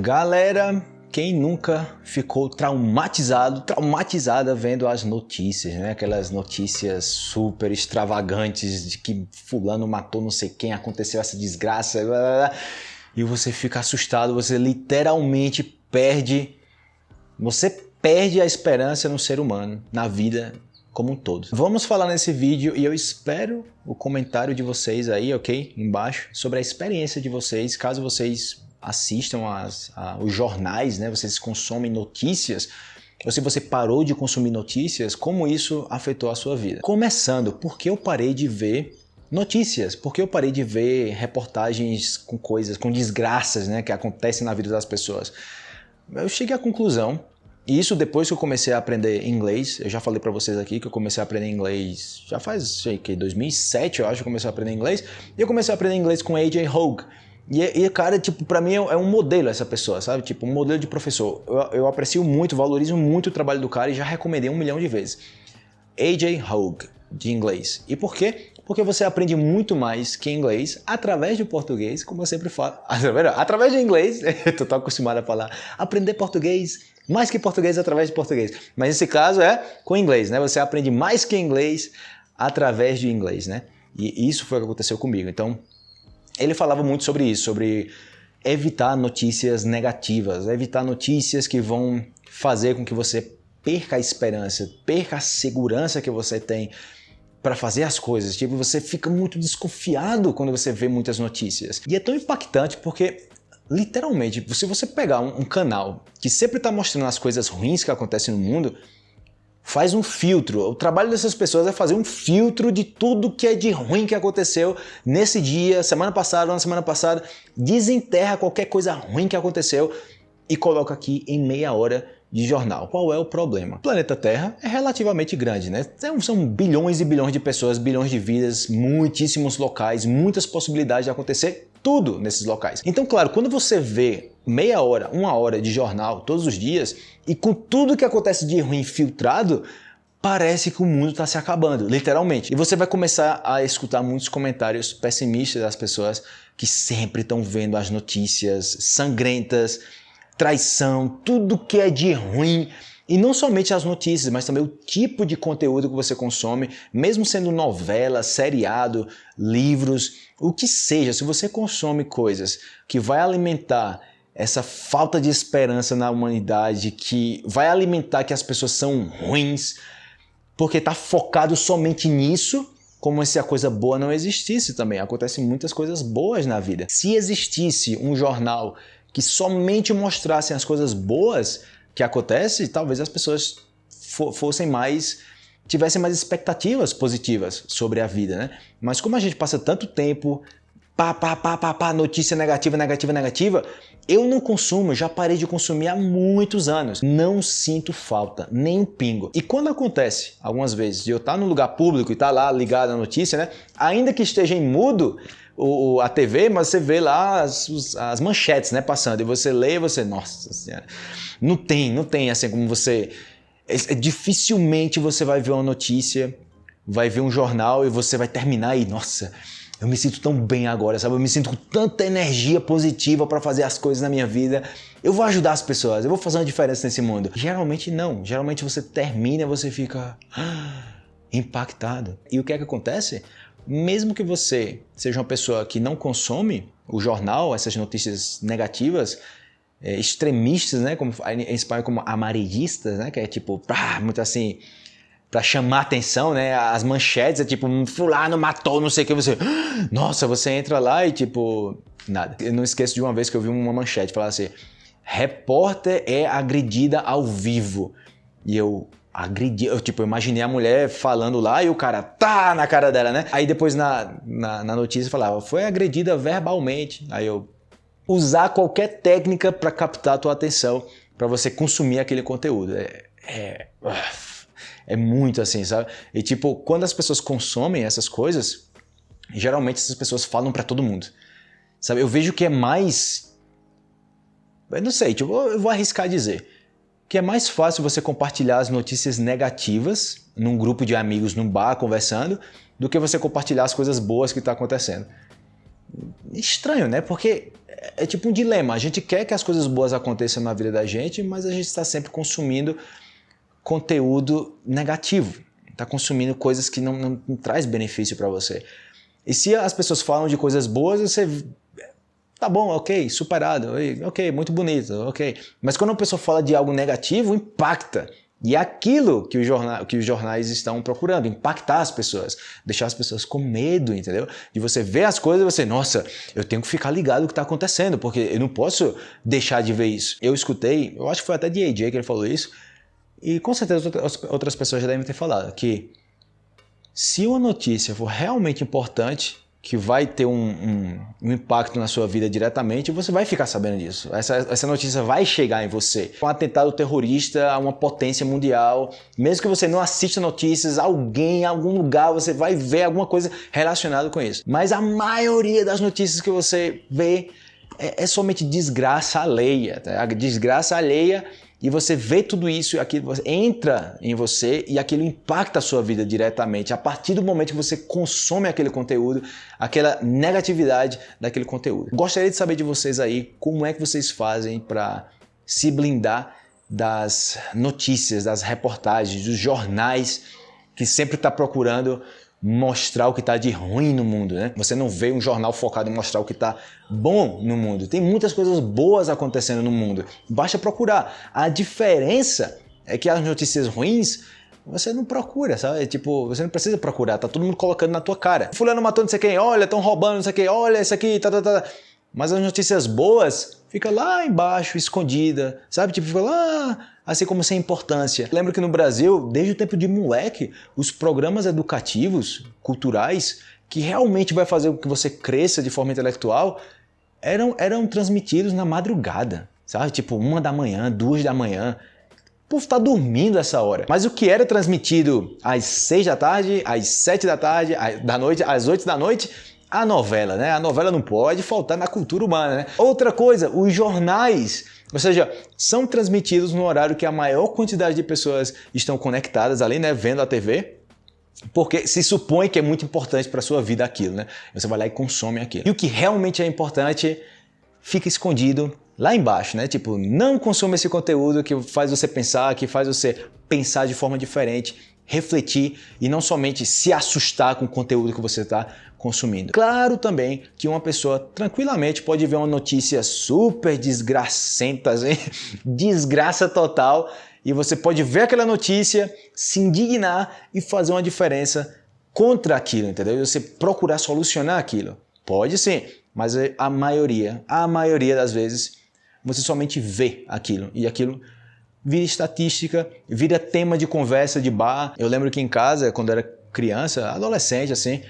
Galera, quem nunca ficou traumatizado, traumatizada vendo as notícias, né? Aquelas notícias super extravagantes de que fulano matou não sei quem, aconteceu essa desgraça, blá, blá, blá, e você fica assustado, você literalmente perde, você perde a esperança no ser humano, na vida como um todo. Vamos falar nesse vídeo e eu espero o comentário de vocês aí, ok? Embaixo, sobre a experiência de vocês, caso vocês assistam as, a, os jornais, né? vocês consomem notícias, ou se você parou de consumir notícias, como isso afetou a sua vida. Começando, por que eu parei de ver notícias? Por que eu parei de ver reportagens com coisas, com desgraças né, que acontecem na vida das pessoas? Eu cheguei à conclusão, e isso depois que eu comecei a aprender inglês, eu já falei para vocês aqui que eu comecei a aprender inglês já faz, sei que, 2007 eu acho que eu comecei a aprender inglês, e eu comecei a aprender inglês com AJ Hogue, e, e cara, tipo, para mim é um modelo essa pessoa, sabe? Tipo, um modelo de professor. Eu, eu aprecio muito, valorizo muito o trabalho do cara e já recomendei um milhão de vezes. AJ Hogue, de inglês. E por quê? Porque você aprende muito mais que inglês através do português, como eu sempre falo. Através de inglês, eu tô acostumado a falar, aprender português, mais que português através de português. Mas nesse caso é com inglês, né? Você aprende mais que inglês através de inglês, né? E isso foi o que aconteceu comigo. Então, ele falava muito sobre isso, sobre evitar notícias negativas, evitar notícias que vão fazer com que você perca a esperança, perca a segurança que você tem para fazer as coisas. Tipo, você fica muito desconfiado quando você vê muitas notícias. E é tão impactante porque literalmente, se você pegar um, um canal que sempre está mostrando as coisas ruins que acontecem no mundo, faz um filtro. O trabalho dessas pessoas é fazer um filtro de tudo que é de ruim que aconteceu nesse dia, semana passada, na semana passada, desenterra qualquer coisa ruim que aconteceu e coloca aqui em meia hora de jornal. Qual é o problema? O planeta Terra é relativamente grande, né? São bilhões e bilhões de pessoas, bilhões de vidas, muitíssimos locais, muitas possibilidades de acontecer tudo nesses locais. Então, claro, quando você vê meia hora, uma hora de jornal todos os dias e com tudo que acontece de ruim filtrado, parece que o mundo está se acabando, literalmente. E você vai começar a escutar muitos comentários pessimistas das pessoas que sempre estão vendo as notícias sangrentas, traição, tudo que é de ruim e não somente as notícias, mas também o tipo de conteúdo que você consome, mesmo sendo novela, seriado, livros, o que seja, se você consome coisas que vai alimentar essa falta de esperança na humanidade, que vai alimentar que as pessoas são ruins, porque está focado somente nisso, como se a coisa boa não existisse também. Acontecem muitas coisas boas na vida. Se existisse um jornal que somente mostrasse as coisas boas, que acontece, talvez as pessoas fossem mais tivessem mais expectativas positivas sobre a vida, né? Mas como a gente passa tanto tempo pá, pá, pá, pá, pá, notícia negativa, negativa, negativa, eu não consumo, já parei de consumir há muitos anos. Não sinto falta, nem um pingo. E quando acontece, algumas vezes, de eu estar no lugar público e estar lá ligado à notícia, né? Ainda que esteja em mudo, o, a TV, mas você vê lá as, as manchetes né, passando, e você lê e você, nossa senhora, não tem, não tem assim como você, é, é, dificilmente você vai ver uma notícia, vai ver um jornal e você vai terminar e, nossa, eu me sinto tão bem agora, sabe? Eu me sinto com tanta energia positiva para fazer as coisas na minha vida. Eu vou ajudar as pessoas, eu vou fazer uma diferença nesse mundo. Geralmente não. Geralmente você termina e você fica ah, impactado. E o que é que acontece? Mesmo que você seja uma pessoa que não consome o jornal, essas notícias negativas, é, extremistas, né, como em espanhol como amarillistas, né, que é tipo, pá, muito assim, para chamar atenção, né, as manchetes é tipo, fulano matou, não sei o que, você, nossa, você entra lá e tipo, nada. Eu não esqueço de uma vez que eu vi uma manchete falar assim, repórter é agredida ao vivo. E eu, agredir. Eu, tipo, imaginei a mulher falando lá e o cara tá na cara dela, né? Aí depois na, na, na notícia falava, foi agredida verbalmente. Aí eu usar qualquer técnica para captar a tua atenção, para você consumir aquele conteúdo. É, é, é muito assim, sabe? E tipo, quando as pessoas consomem essas coisas, geralmente essas pessoas falam para todo mundo. Sabe? Eu vejo que é mais. Eu não sei, tipo, eu vou arriscar dizer que é mais fácil você compartilhar as notícias negativas num grupo de amigos, num bar, conversando, do que você compartilhar as coisas boas que está acontecendo. Estranho, né? Porque é, é tipo um dilema. A gente quer que as coisas boas aconteçam na vida da gente, mas a gente está sempre consumindo conteúdo negativo. Está consumindo coisas que não, não, não traz benefício para você. E se as pessoas falam de coisas boas, você Tá bom, ok, superado, ok, muito bonito, ok. Mas quando uma pessoa fala de algo negativo, impacta. E é aquilo que, jornal, que os jornais estão procurando, impactar as pessoas, deixar as pessoas com medo, entendeu? De você ver as coisas e você, nossa, eu tenho que ficar ligado no que está acontecendo, porque eu não posso deixar de ver isso. Eu escutei, eu acho que foi até de AJ que ele falou isso, e com certeza outras pessoas já devem ter falado, que se uma notícia for realmente importante, que vai ter um, um, um, impacto na sua vida diretamente, você vai ficar sabendo disso. Essa, essa notícia vai chegar em você. Um atentado terrorista a uma potência mundial, mesmo que você não assista notícias, alguém em algum lugar você vai ver alguma coisa relacionada com isso. Mas a maioria das notícias que você vê é, é somente desgraça alheia. Tá? A desgraça alheia e você vê tudo isso aquilo entra em você e aquilo impacta a sua vida diretamente. A partir do momento que você consome aquele conteúdo, aquela negatividade daquele conteúdo. Gostaria de saber de vocês aí como é que vocês fazem para se blindar das notícias, das reportagens, dos jornais que sempre está procurando mostrar o que está de ruim no mundo, né? Você não vê um jornal focado em mostrar o que está bom no mundo. Tem muitas coisas boas acontecendo no mundo. Basta procurar. A diferença é que as notícias ruins você não procura, sabe? Tipo, você não precisa procurar, tá todo mundo colocando na tua cara. Fulano matou não sei quem, olha, estão roubando não sei quem, olha isso aqui, tá, tá, tá. Mas as notícias boas fica lá embaixo, escondida, sabe? Tipo, fica lá, assim como sem importância. Lembro que no Brasil, desde o tempo de moleque, os programas educativos, culturais, que realmente vai fazer com que você cresça de forma intelectual, eram, eram transmitidos na madrugada, sabe? Tipo, uma da manhã, duas da manhã. O povo tá dormindo essa hora. Mas o que era transmitido às seis da tarde, às sete da tarde, da noite, às oito da noite, a novela, né? A novela não pode faltar na cultura humana, né? Outra coisa, os jornais, ou seja, são transmitidos no horário que a maior quantidade de pessoas estão conectadas ali, né? Vendo a TV. Porque se supõe que é muito importante para a sua vida aquilo, né? Você vai lá e consome aquilo. E o que realmente é importante fica escondido lá embaixo, né? Tipo, não consuma esse conteúdo que faz você pensar, que faz você pensar de forma diferente, refletir e não somente se assustar com o conteúdo que você está consumindo. Claro também que uma pessoa tranquilamente pode ver uma notícia super desgracenta, hein? desgraça total, e você pode ver aquela notícia, se indignar e fazer uma diferença contra aquilo, entendeu? E você procurar solucionar aquilo. Pode sim, mas a maioria, a maioria das vezes, você somente vê aquilo e aquilo vira estatística, vira tema de conversa de bar. Eu lembro que em casa, quando era criança, adolescente assim,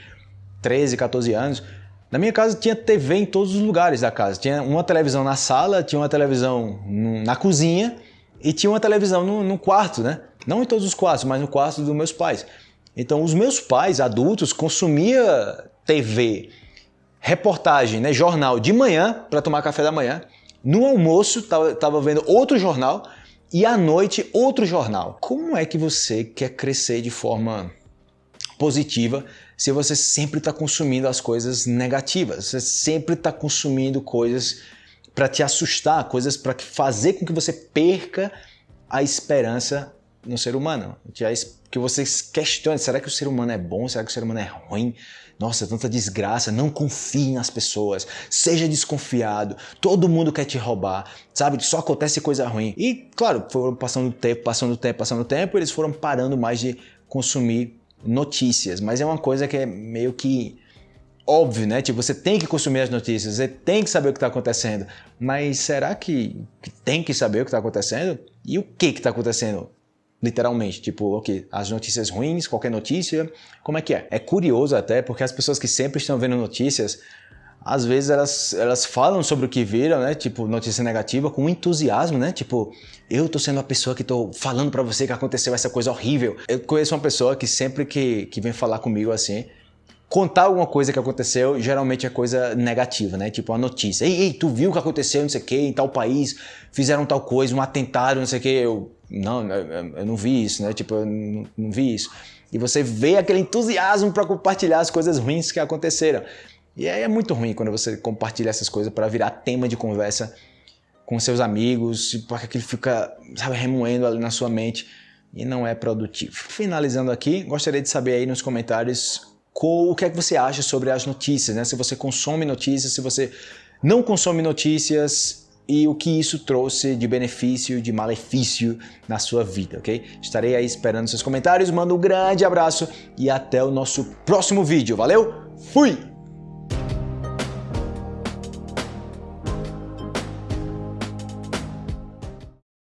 13, 14 anos, na minha casa tinha TV em todos os lugares da casa. Tinha uma televisão na sala, tinha uma televisão na cozinha e tinha uma televisão no, no quarto, né? Não em todos os quartos, mas no quarto dos meus pais. Então, os meus pais, adultos, consumiam TV, reportagem, né, jornal de manhã para tomar café da manhã. No almoço, estava vendo outro jornal e à noite outro jornal. Como é que você quer crescer de forma positiva se você sempre está consumindo as coisas negativas? Você sempre está consumindo coisas para te assustar, coisas para fazer com que você perca a esperança no ser humano. Que você questione, será que o ser humano é bom? Será que o ser humano é ruim? Nossa, tanta desgraça, não confie nas pessoas, seja desconfiado, todo mundo quer te roubar, sabe? Só acontece coisa ruim. E, claro, foram passando tempo, passando tempo, passando tempo, eles foram parando mais de consumir notícias, mas é uma coisa que é meio que óbvio, né? Tipo, você tem que consumir as notícias, você tem que saber o que está acontecendo. Mas será que, tem que saber o que está acontecendo? E o que está acontecendo? Literalmente, tipo, ok, as notícias ruins, qualquer notícia, como é que é? É curioso até, porque as pessoas que sempre estão vendo notícias, às vezes elas, elas falam sobre o que viram, né? Tipo, notícia negativa com entusiasmo, né? Tipo, eu tô sendo a pessoa que tô falando para você que aconteceu essa coisa horrível. Eu conheço uma pessoa que sempre que, que vem falar comigo assim, contar alguma coisa que aconteceu, geralmente é coisa negativa, né? Tipo uma notícia. Ei, ei, tu viu o que aconteceu, não sei o que, em tal país, fizeram tal coisa, um atentado, não sei o que. Eu, não, eu não vi isso, né? Tipo, eu não, não vi isso. E você vê aquele entusiasmo para compartilhar as coisas ruins que aconteceram. E é muito ruim quando você compartilha essas coisas para virar tema de conversa com seus amigos, porque aquilo fica, sabe, remoendo ali na sua mente e não é produtivo. Finalizando aqui, gostaria de saber aí nos comentários o que é que você acha sobre as notícias, né? Se você consome notícias, se você não consome notícias e o que isso trouxe de benefício, de malefício na sua vida, ok? Estarei aí esperando seus comentários, mando um grande abraço e até o nosso próximo vídeo. Valeu? Fui!